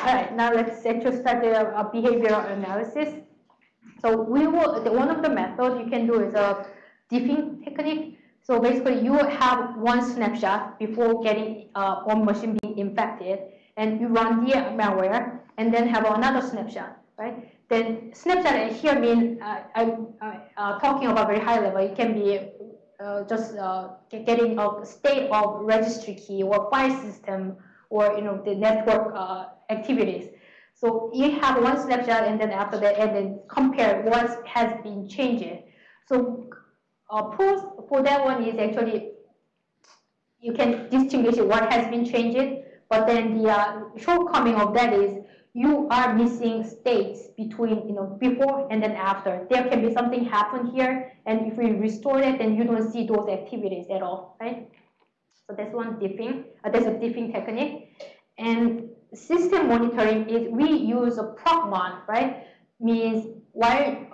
All right, now let's actually start the uh, behavioral analysis. So we will, the, one of the methods you can do is a diffing technique. So basically you have one snapshot before getting uh, one machine being infected and you run the malware and then have another snapshot, right? Then snapshot here means uh, I'm uh, talking about very high level. It can be uh, just uh, getting a state of registry key or file system or you know the network uh, activities. So you have one snapshot and then after that and then compare what has been changed. So uh, for that one is actually you can distinguish what has been changed, but then the uh, shortcoming of that is you are missing states between, you know, before and then after. There can be something happen here, and if we restore it, then you don't see those activities at all, right? So that's one diffing, uh, that's a diffing technique. And system monitoring is we use a procmon, right? Means while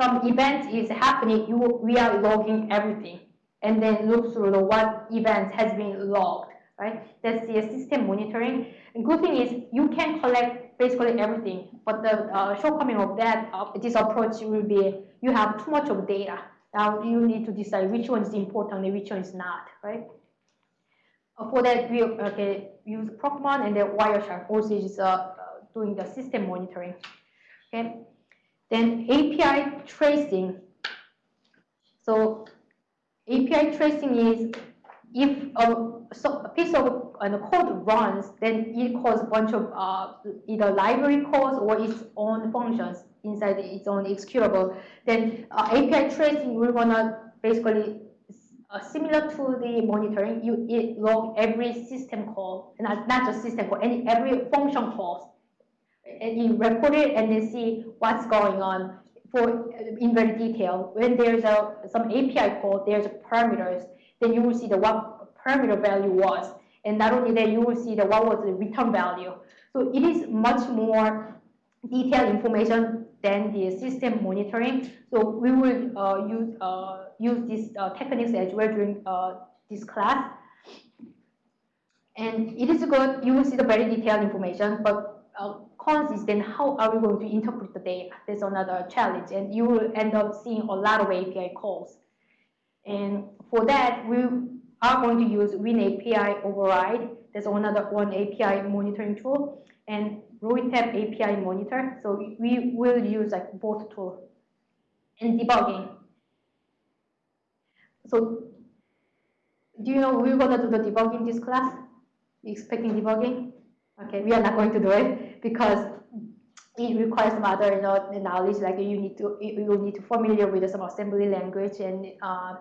some event is happening, you, we are logging everything and then look through the what events has been logged, right? That's the system monitoring. And good thing is you can collect basically everything, but the uh, shortcoming of that uh, this approach will be you have too much of data. Now you need to decide which one is important and which one is not, right? Uh, for that, we okay, use Procmon and then Wireshark also is uh, uh, doing the system monitoring. Okay, then API tracing. So API tracing is if a, so a piece of uh, code runs, then it calls a bunch of uh, either library calls or its own functions inside its own executable. Then uh, API tracing, we're gonna basically uh, similar to the monitoring, you log every system call, not, not just system call, any every function calls, and you record it and then see what's going on for in very detail. When there's a some API call, there's parameters, then you will see the what parameter value was, and not only that, you will see the what was the return value. So it is much more detailed information than the system monitoring. So we will uh, use uh, use these uh, techniques as well during uh, this class. And it is good. You will see the very detailed information, but uh, cons is then how are we going to interpret the data? That's another challenge, and you will end up seeing a lot of API calls. And for that, we are going to use WinAPI override. There's another one API monitoring tool. And Rohitab API monitor. So we will use like both tools and debugging. So do you know we're gonna do the debugging this class? You expecting debugging? Okay, we are not going to do it because it requires some other you know, knowledge. Like you need to you will need to familiar with some assembly language and uh,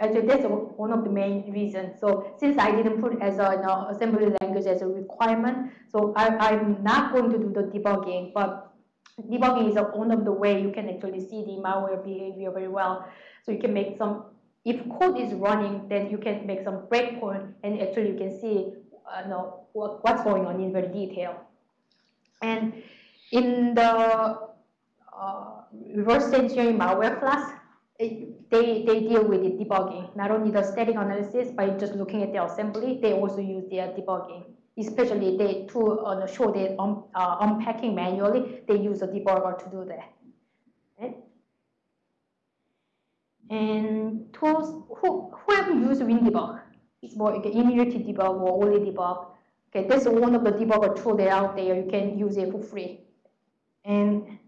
Actually, that's one of the main reasons. So since I didn't put as a you know, assembly language as a requirement, so I, am not going to do the debugging, but debugging is one of the way you can actually see the malware behavior very well. So you can make some, if code is running, then you can make some breakpoint and actually you can see uh, know, what, what's going on in very detail. And in the uh, reverse engineering malware class, they, they deal with the debugging, not only the static analysis by just looking at the assembly, they also use their debugging. Especially they to uh, show the um, uh, unpacking manually, they use a debugger to do that. And tools, who, who have used WinDbg? It's more like Immunity debug or OllyDbg. Okay, that's one of the debugger tools that are out there. You can use it for free. And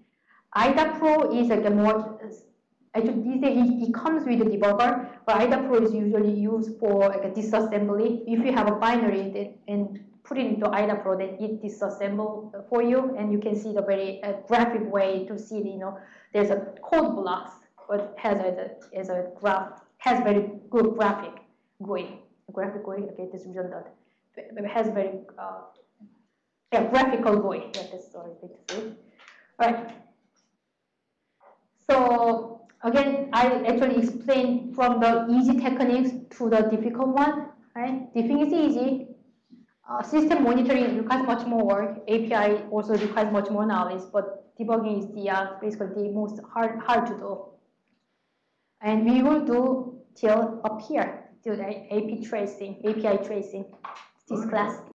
IDA Pro is like a more Actually, these days it, it, comes with a debugger, but IDA Pro is usually used for like a disassembly. If you have a binary that, and put it into IDA Pro, then it disassemble for you, and you can see the very uh, graphic way to see, you know, there's a code blocks, but has a, as a graph, has very good graphic GUI. Graphic GUI, okay, this is redundant. It has very, uh, yeah, graphical GUI. Yeah, that's sorry, to say. All right. So Again, I actually explained from the easy techniques to the difficult one. Right? Diffing is easy. Uh, system monitoring requires much more work. API also requires much more knowledge, but debugging is the uh, basically the most hard hard to do. And we will do till up here, till the AP tracing, API tracing, this class.